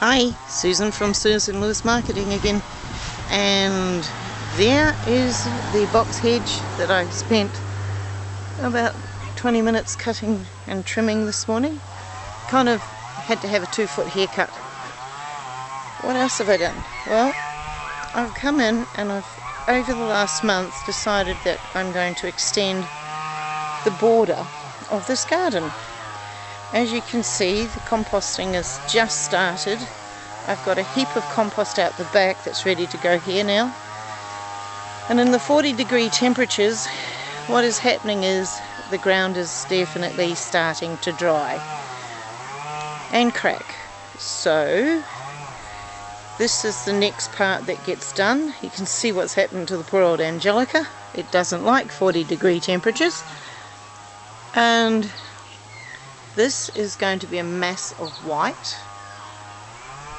Hi, Susan from Susan Lewis Marketing again. And there is the box hedge that I spent about 20 minutes cutting and trimming this morning. Kind of had to have a two foot haircut. What else have I done? Well, I've come in and I've over the last month decided that I'm going to extend the border of this garden as you can see, the composting has just started. I've got a heap of compost out the back that's ready to go here now. And in the 40 degree temperatures, what is happening is the ground is definitely starting to dry and crack. So, this is the next part that gets done. You can see what's happened to the poor old Angelica. It doesn't like 40 degree temperatures. And this is going to be a mass of white,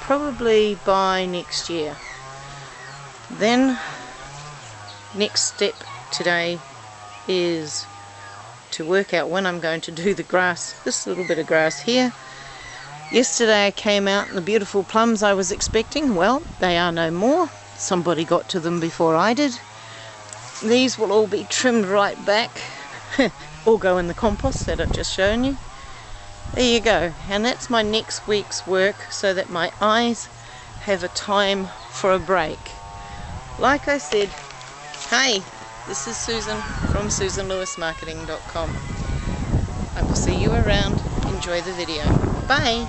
probably by next year. Then, next step today is to work out when I'm going to do the grass, this little bit of grass here. Yesterday I came out and the beautiful plums I was expecting, well, they are no more. Somebody got to them before I did. These will all be trimmed right back, all go in the compost that I've just shown you there you go. And that's my next week's work so that my eyes have a time for a break. Like I said hey this is Susan from SusanLewisMarketing.com I will see you around. Enjoy the video. Bye